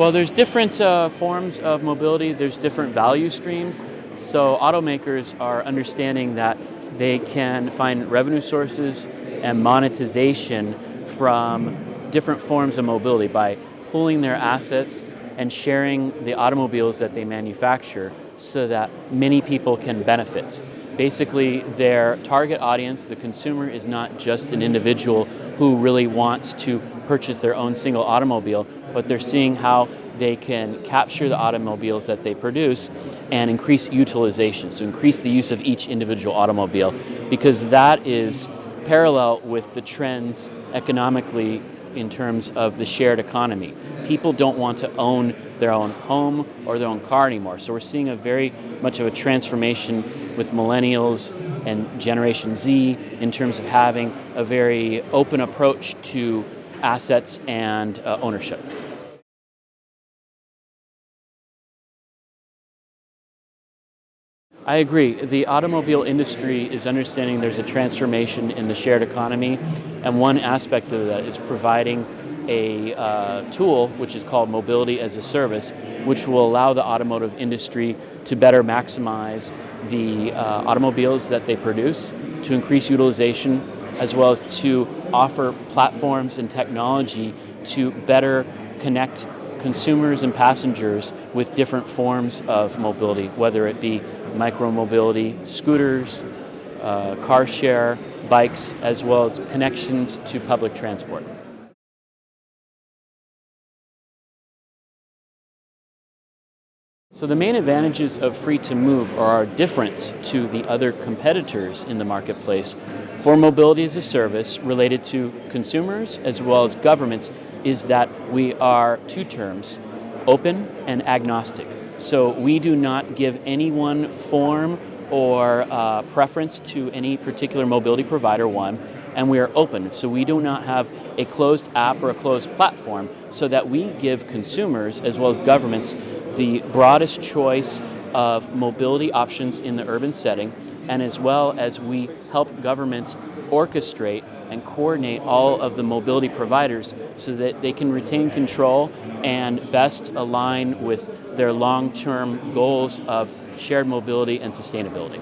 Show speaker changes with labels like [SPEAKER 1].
[SPEAKER 1] Well, there's different uh, forms of mobility, there's different value streams. So automakers are understanding that they can find revenue sources and monetization from different forms of mobility by pooling their assets and sharing the automobiles that they manufacture so that many people can benefit. Basically, their target audience, the consumer, is not just an individual who really wants to purchase their own single automobile, but they're seeing how they can capture the automobiles that they produce and increase utilization, so increase the use of each individual automobile, because that is parallel with the trends economically in terms of the shared economy. People don't want to own their own home or their own car anymore. So we're seeing a very much of a transformation with millennials and Generation Z in terms of having a very open approach to assets and uh, ownership. I agree. The automobile industry is understanding there's a transformation in the shared economy, and one aspect of that is providing a uh, tool which is called Mobility as a Service, which will allow the automotive industry to better maximize the uh, automobiles that they produce, to increase utilization, as well as to offer platforms and technology to better connect consumers and passengers with different forms of mobility, whether it be micromobility, scooters, uh, car share, bikes, as well as connections to public transport. So the main advantages of Free2Move are our difference to the other competitors in the marketplace for mobility as a service related to consumers as well as governments is that we are two terms, open and agnostic. So we do not give any one form or uh, preference to any particular mobility provider, one, and we are open. So we do not have a closed app or a closed platform so that we give consumers as well as governments the broadest choice of mobility options in the urban setting and as well as we help governments orchestrate and coordinate all of the mobility providers so that they can retain control and best align with their long-term goals of shared mobility and sustainability.